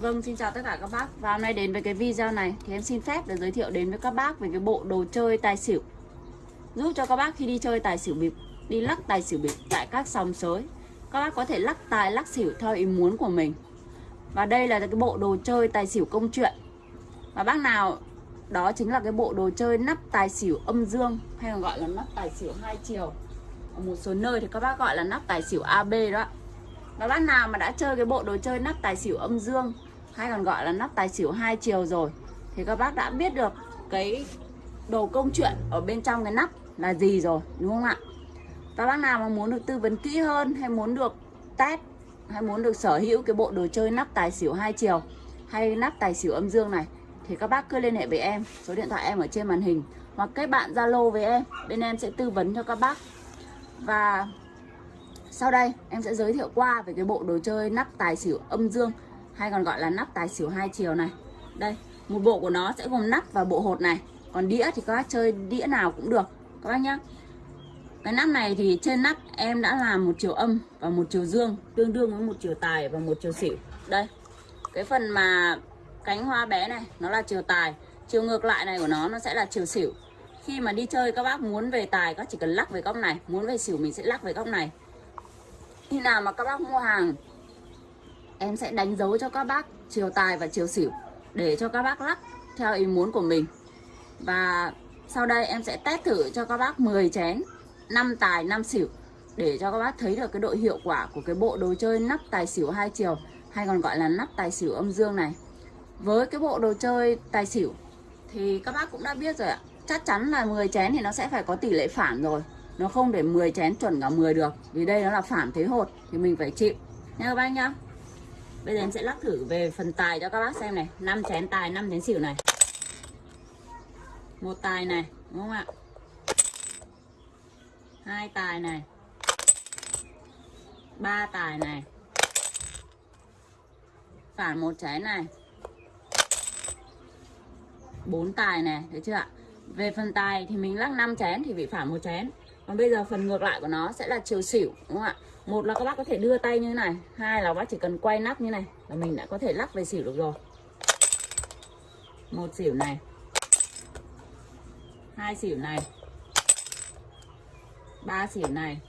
Vâng, xin chào tất cả các bác. Và hôm nay đến với cái video này Thì em xin phép để giới thiệu đến với các bác Về cái bộ đồ chơi tài xỉu. Giúp cho các bác khi đi chơi tài xỉu bịp Đi lắc tài xỉu bịp tại các sòng sới Các bác có thể lắc tài lắc xỉu theo ý muốn của mình. Và đây là cái bộ đồ chơi tài xỉu công chuyện. Và bác nào Đó chính là cái bộ đồ chơi nắp tài xỉu âm dương Hay còn gọi là nắp tài xỉu hai chiều. Ở một số nơi thì các bác gọi là nắp tài xỉu AB đó và bác nào mà đã chơi cái bộ đồ chơi nắp tài xỉu âm dương, hay còn gọi là nắp tài xỉu hai chiều rồi, thì các bác đã biết được cái đồ công chuyện ở bên trong cái nắp là gì rồi, đúng không ạ? Và bác nào mà muốn được tư vấn kỹ hơn, hay muốn được test, hay muốn được sở hữu cái bộ đồ chơi nắp tài xỉu hai chiều, hay nắp tài xỉu âm dương này, thì các bác cứ liên hệ với em. Số điện thoại em ở trên màn hình, hoặc kết bạn zalo với em, bên em sẽ tư vấn cho các bác. Và sau đây em sẽ giới thiệu qua về cái bộ đồ chơi nắp tài xỉu âm dương hay còn gọi là nắp tài xỉu hai chiều này. Đây, một bộ của nó sẽ gồm nắp và bộ hột này. Còn đĩa thì các bác chơi đĩa nào cũng được các bác nhá. Cái nắp này thì trên nắp em đã làm một chiều âm và một chiều dương tương đương với một chiều tài và một chiều xỉu. Đây. Cái phần mà cánh hoa bé này nó là chiều tài, chiều ngược lại này của nó nó sẽ là chiều xỉu. Khi mà đi chơi các bác muốn về tài các chỉ cần lắc về góc này, muốn về xỉu mình sẽ lắc về góc này khi nào mà các bác mua hàng, em sẽ đánh dấu cho các bác chiều tài và chiều xỉu để cho các bác lắc theo ý muốn của mình. Và sau đây em sẽ test thử cho các bác 10 chén 5 tài 5 xỉu để cho các bác thấy được cái độ hiệu quả của cái bộ đồ chơi nắp tài xỉu hai chiều, hay còn gọi là nắp tài xỉu âm dương này. Với cái bộ đồ chơi tài xỉu thì các bác cũng đã biết rồi ạ. Chắc chắn là 10 chén thì nó sẽ phải có tỷ lệ phản rồi nó không để 10 chén chuẩn cả 10 được, vì đây nó là phản thế hột, thì mình phải chịu. Nha các bác nhá. Bây giờ em sẽ lắc thử về phần tài cho các bác xem này. 5 chén tài 5 chén xỉu này. Một tài này, đúng không ạ? Hai tài này. Ba tài này. Phản một chén này. Bốn tài này thấy chưa ạ? Về phần tài thì mình lắc 5 chén thì bị phản một chén còn bây giờ phần ngược lại của nó sẽ là chiều xỉu, đúng không ạ? Một là các bác có thể đưa tay như thế này, hai là bác chỉ cần quay nắp như này là mình đã có thể lắc về xỉu được rồi. Một xỉu này, hai xỉu này, ba xỉu này,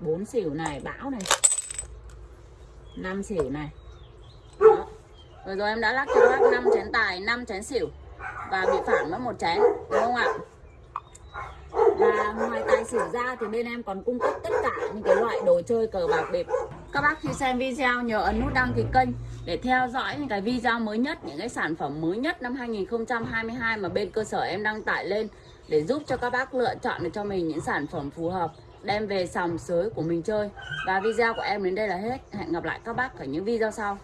bốn xỉu này, bão này, năm xỉu này. Đó. rồi rồi em đã lắc cho các bác 5 chén tài 5 chén xỉu và bị phản mất một chén, đúng không ạ? Sử ra thì bên em còn cung cấp tất cả những cái loại đồ chơi cờ bạc bịp các bác khi xem video nhớ ấn nút đăng ký kênh để theo dõi những cái video mới nhất, những cái sản phẩm mới nhất năm 2022 mà bên cơ sở em đăng tải lên để giúp cho các bác lựa chọn được cho mình những sản phẩm phù hợp, đem về sòng sới của mình chơi. Và video của em đến đây là hết. Hẹn gặp lại các bác ở những video sau.